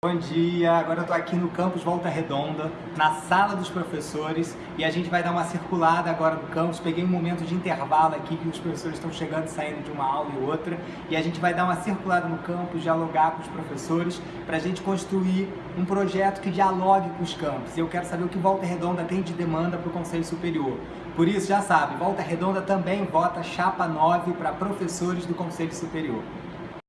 Bom dia, agora eu estou aqui no campus Volta Redonda, na sala dos professores e a gente vai dar uma circulada agora no campus. Peguei um momento de intervalo aqui que os professores estão chegando e saindo de uma aula e outra e a gente vai dar uma circulada no campus, dialogar com os professores para a gente construir um projeto que dialogue com os campos. E Eu quero saber o que Volta Redonda tem de demanda para o Conselho Superior. Por isso, já sabe, Volta Redonda também vota chapa 9 para professores do Conselho Superior.